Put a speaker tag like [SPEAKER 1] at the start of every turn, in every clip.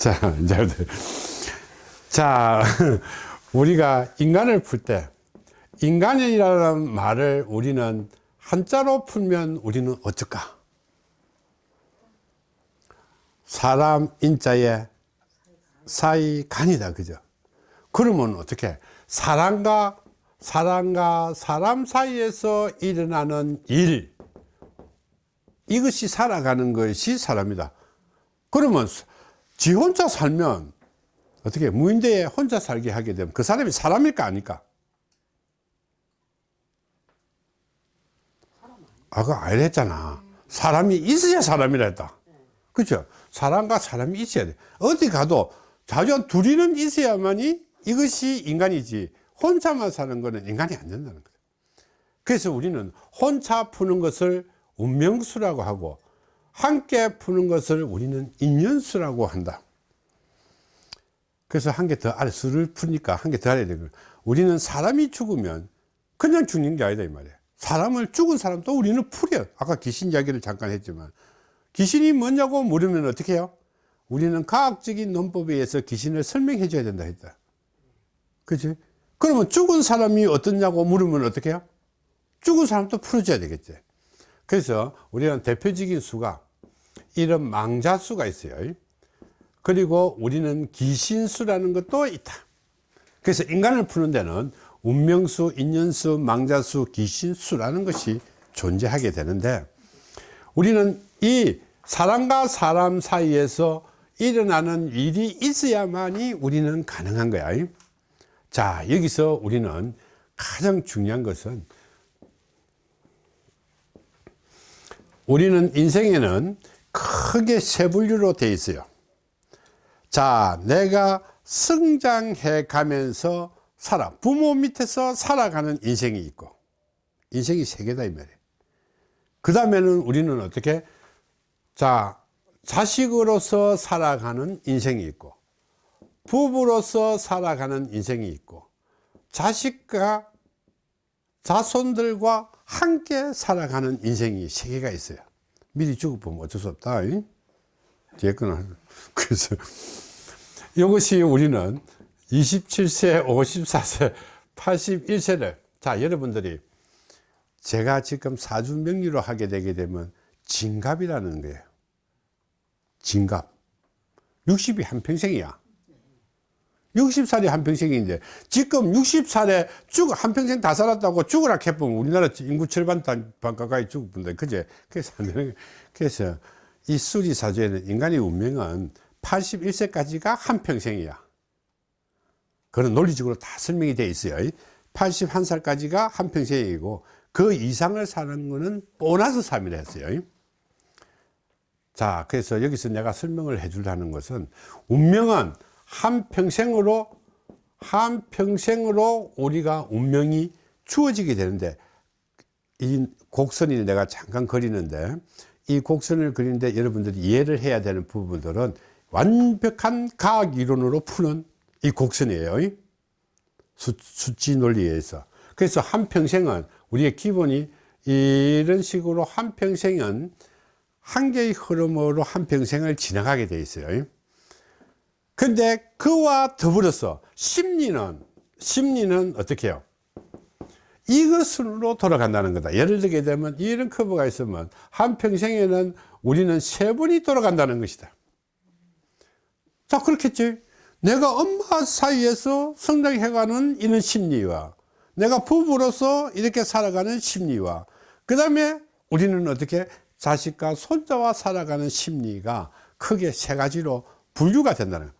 [SPEAKER 1] 자, 이제, 자, 우리가 인간을 풀 때, 인간이라는 말을 우리는 한자로 풀면 우리는 어떨까? 사람 인자에 사이 간이다. 그죠? 그러면 어떻게? 사람과, 사람과 사람 사이에서 일어나는 일. 이것이 살아가는 것이 사람이다. 그러면 지 혼자 살면 어떻게 무인대에 혼자 살게 하게 되면 그 사람이 사람일까 아닐까? 아까 알렸잖아. 사람이 있어야 사람이라 했다. 그죠? 사람과 사람이 있어야 돼. 어디 가도 자주 둘이는 있어야만이 이것이 인간이지. 혼자만 사는 거는 인간이 안 된다는 거죠. 그래서 우리는 혼자 푸는 것을 운명수라고 하고 함께 푸는 것을 우리는 인연수라고 한다. 그래서 한 개더 알아 수를 푸니까 한 개더 알아야 되는. 우리는 사람이 죽으면 그냥 죽는 게 아니다 이 말이에요. 사람을 죽은 사람도 우리는 풀어요. 아까 귀신 이야기를 잠깐 했지만 귀신이 뭐냐고 물으면 어떻게 해요? 우리는 과학적인 논법에 의해서 귀신을 설명해 줘야 된다 했다. 그치? 그러면 죽은 사람이 어떻냐고 물으면 어떻게 해요? 죽은 사람도 풀어줘야 되겠지. 그래서 우리는 대표적인 수가 이런 망자수가 있어요. 그리고 우리는 귀신수라는 것도 있다. 그래서 인간을 푸는 데는 운명수, 인연수, 망자수, 귀신수라는 것이 존재하게 되는데 우리는 이 사람과 사람 사이에서 일어나는 일이 있어야만이 우리는 가능한 거야. 자, 여기서 우리는 가장 중요한 것은 우리는 인생에는 크게 세 분류로 되어 있어요. 자, 내가 성장해 가면서 살아. 부모 밑에서 살아가는 인생이 있고, 인생이 세 개다, 이 말이에요. 그 다음에는 우리는 어떻게? 자, 자식으로서 살아가는 인생이 있고, 부부로서 살아가는 인생이 있고, 자식과 자손들과 함께 살아가는 인생이 세 개가 있어요. 미리 죽어보면 어쩔 수 없다. 뒤에 거는. 그래서 이것이 우리는 27세, 54세, 81세를 자, 여러분들이 제가 지금 사주 명리로 하게 되게 되면 진갑이라는 거예요. 진갑. 60이 한평생이야. 60살이 한평생인데 지금 60살에 쭉 한평생 다 살았다고 죽으라 해보면 우리나라 인구 절반 반 가까이 죽을 분데 그제? 그래서 안 되는 그래서 이 수리 사주에는 인간의 운명은 81세까지가 한평생이야. 그런 논리적으로 다 설명이 되어 있어요. 81살까지가 한평생이고 그 이상을 사는 거는 보너스 3이라 했어요. 자 그래서 여기서 내가 설명을 해 주려는 것은 운명은 한평생으로 한평생으로 우리가 운명이 주어지게 되는데 이 곡선이 내가 잠깐 그리는데 이 곡선을 그리는데 여러분들이 이해를 해야 되는 부분들은 완벽한 과학 이론으로 푸는 이 곡선이에요. 수, 수치 논리에 의해서. 그래서 한평생은 우리의 기본이 이런 식으로 한평생은 한 개의 흐름으로 한평생을 지나가게 돼 있어요 근데 그와 더불어서 심리는 심리는 어떻게 해요? 이것으로 돌아간다는 거다. 예를 들게 되면 이런 커브가 있으면 한평생에는 우리는 세 번이 돌아간다는 것이다. 자 그렇겠지? 내가 엄마 사이에서 성장해가는 이런 심리와 내가 부부로서 이렇게 살아가는 심리와 그 다음에 우리는 어떻게 자식과 손자와 살아가는 심리가 크게 세 가지로 분류가 된다는 거예요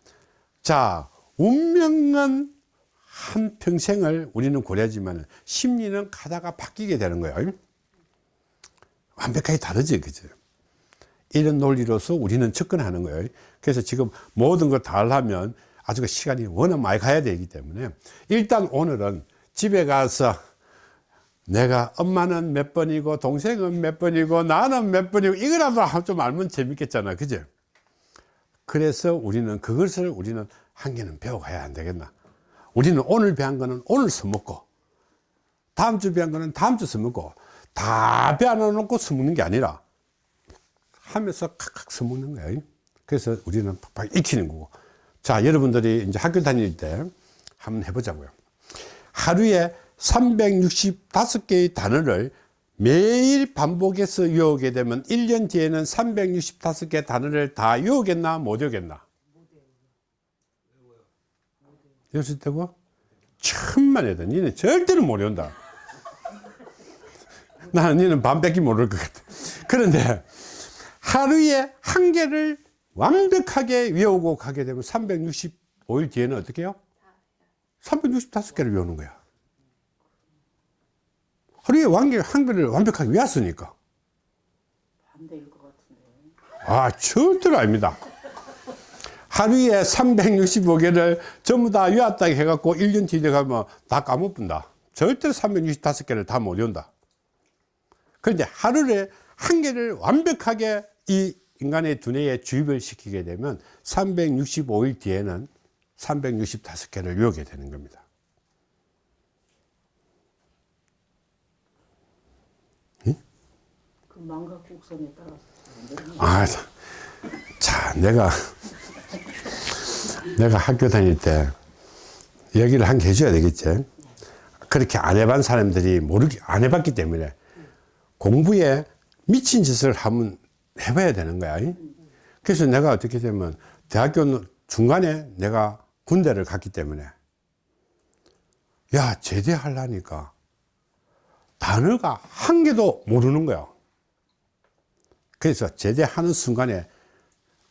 [SPEAKER 1] 자 운명은 한 평생을 우리는 고려하지만 심리는 가다가 바뀌게 되는 거예요. 완벽하게 다르지 그죠 이런 논리로서 우리는 접근하는 거예요. 그래서 지금 모든 걸 다 하려면 아주 그 시간이 워낙 많이 가야 되기 때문에 일단 오늘은 집에 가서 내가 엄마는 몇 번이고 동생은 몇 번이고 나는 몇 번이고 이거라도 좀 알면 재밌겠잖아 그죠 그래서 우리는 그것을 우리는 한 개는 배워가야 안 되겠나 우리는 오늘 배운 거는 오늘 써먹고 다음 주 배운 거는 다음 주 써먹고 다 배워놓고 써먹는 게 아니라 하면서 칵칵 써먹는 거예요 그래서 우리는 팍팍 익히는 거고. 자, 여러분들이 이제 학교 다닐 때 한번 해보자고요. 하루에 365개의 단어를 매일 반복해서 외우게 되면 1년 뒤에는 365개 단어를 다 외우겠나? 못 외우겠나? 외울 수 있다고? 천만 해도 니는 절대로 못 외운다. 나는 니는 반밖에 모를 것 같아. 그런데 하루에 한 개를 완벽하게 외우고 가게 되면 365일 뒤에는 어떻게 해요? 365개를 외우는 거야 하루에 완개, 한 개를 완벽하게 외웠으니까.
[SPEAKER 2] 반대일 것 같은데.
[SPEAKER 1] 아, 절대로 아닙니다. 하루에 365개를 전부 다 외웠다 해갖고 1년 뒤에 가면 다 까먹는다. 절대로 365개를 다 못 외운다. 그런데 하루에 한 개를 완벽하게 이 인간의 두뇌에 주입을 시키게 되면 365일 뒤에는 365개를 외우게 되는 겁니다.
[SPEAKER 2] 망각곡선에 따라서.
[SPEAKER 1] 아, 자, 내가, 내가 학교 다닐 때 얘기를 한 개 해줘야 되겠지. 그렇게 안 해본 사람들이 모르기, 안 해봤기 때문에 공부에 미친 짓을 한번 해봐야 되는 거야. 그래서 내가 어떻게 되면 대학교 중간에 내가 군대를 갔기 때문에 야, 제대하려니까 단어가 한 개도 모르는 거야. 그래서 제대하는 순간에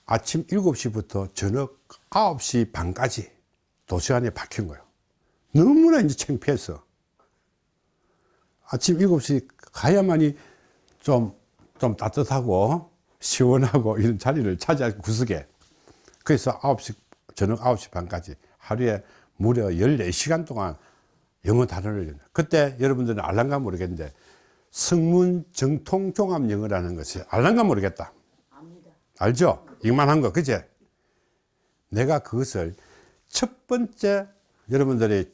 [SPEAKER 1] 아침 7시부터 저녁 9시 반까지 도서관에 박힌 거예요. 너무나 이제 창피해서. 아침 7시 가야만이 좀, 좀 따뜻하고 시원하고 이런 자리를 차지할 구석에. 그래서 9시, 저녁 9시 반까지 하루에 무려 14시간 동안 영어 단어를, 그때 여러분들은 알란가 모르겠는데 성문 정통 종합 영어라는 것이 알란가 모르겠다.
[SPEAKER 2] 압니다.
[SPEAKER 1] 알죠? 이만한 거, 그제? 내가 그것을 첫 번째 여러분들이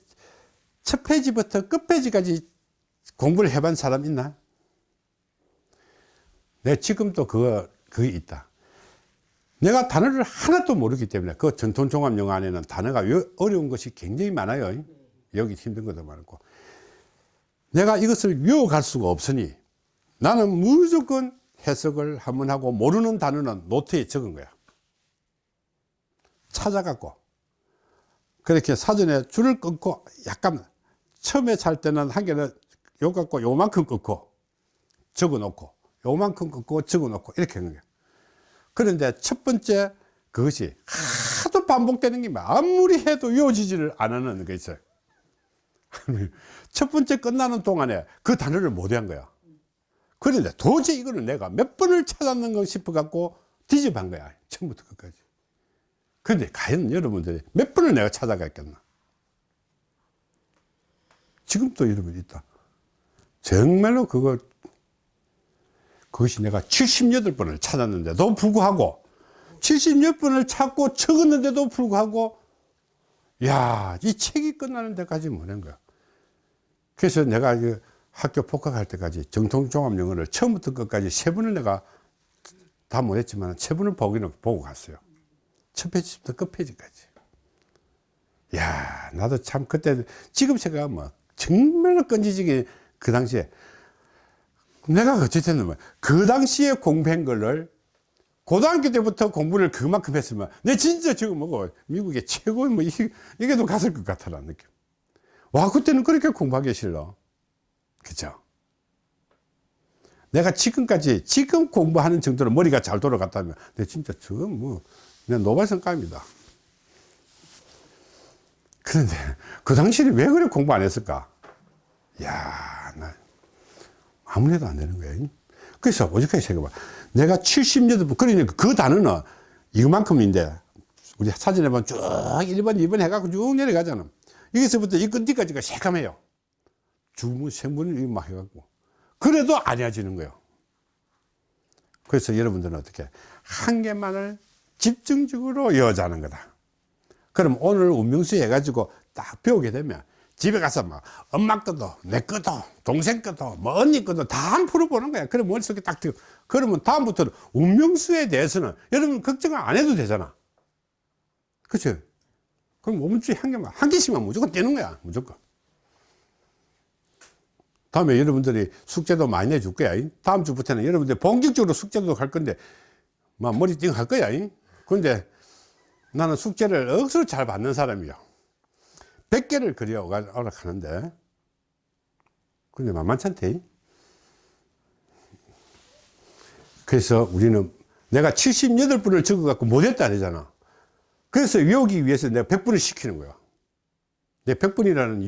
[SPEAKER 1] 첫 페이지부터 끝 페이지까지 공부를 해본 사람 있나? 내 지금도 그거, 그게 있다. 내가 단어를 하나도 모르기 때문에 그 전통 종합 영어 안에는 단어가 어려운 것이 굉장히 많아요. 여기 힘든 것도 많고. 내가 이것을 외워갈 수가 없으니 나는 무조건 해석을 한번 하고 모르는 단어는 노트에 적은 거야. 찾아갖고 그렇게 사전에 줄을 끊고 약간 처음에 살 때는 한 개는 요 갖고 요만큼 끊고 적어 놓고 요만큼 끊고 적어 놓고 이렇게 하는 거야. 그런데 첫 번째 그것이 하도 반복되는 게 아무리 해도 외워지지를 않는 게 있어요. 첫 번째 끝나는 동안에 그 단어를 못 외운 거야. 그런데 도저히 이거를 내가 몇 번을 찾았는가 싶어 갖고 뒤집한 거야. 처음부터 끝까지. 그런데 과연 여러분들이 몇 번을 내가 찾아갔겠나? 지금도 여러분 있다. 정말로 그걸, 그것이 내가 78번을 찾았는데도 불구하고 70몇 번을 찾고 적었는데도 불구하고 야, 이 책이 끝나는 데까지 못한 거야. 그래서 내가 그 학교 복학할 때까지 정통종합 영어를 처음부터 끝까지 세 번을 내가 다 못했지만 세 번을 보기는 보고 갔어요. 첫 페이지부터 끝 페이지까지. 야, 나도 참 그때 지금 생각하면 뭐 정말로 끈질기게 그 당시에 내가 어쨌든 그 당시에 공부한 거를 고등학교 때부터 공부를 그만큼 했으면 내 진짜 지금 뭐고 미국의 최고의 뭐 이게, 이게도 갔을 것 같다는 느낌. 와, 그때는 그렇게 공부하기 싫어. 그죠? 내가 지금까지, 지금 공부하는 정도로 머리가 잘 돌아갔다면, 내 진짜 지금 뭐, 내가 노발성감입니다. 그런데, 그 당시에 왜 그래 공부 안 했을까? 야 나, 아무래도 안 되는 거야. 그래서, 오직하게 생각해봐. 내가 70년도, 그러니까 그 단어는 이만큼인데, 우리 사진에 보면 쭉 1번, 2번 해갖고 쭉 내려가잖아. 여기서부터 이 끝뒤까지가 새까매요. 주문, 생분을 막 해갖고. 그래도 안 해지는 거예요. 그래서 여러분들은 어떻게 한 개만을 집중적으로 이어자는 거다. 그럼 오늘 운명수 해가지고 딱 배우게 되면 집에 가서 막 엄마 것도 내 것도 동생 것도 뭐 언니 것도 다한 풀어보는 거야 그래 머릿속에 딱 들어 그러면 다음부터는 운명수에 대해서는 여러분 걱정을 안 해도 되잖아 그치 그럼 5분주에 한 개만 한 개씩만 무조건 떼는 거야 무조건. 다음에 여러분들이 숙제도 많이 내줄 거야 이. 다음 주부터는 여러분들 본격적으로 숙제도 갈 건데 막 머리 띵 할 거야 이. 근데 나는 숙제를 억수로 잘 받는 사람이야. 100개를 그려 오라 하는데. 근데 만만치 않대 그래서 우리는 내가 78분을 적어 갖고 못했다 아니잖아 그래서 외우기 위해서 내가 100분을 시키는 거야 내 100분이라는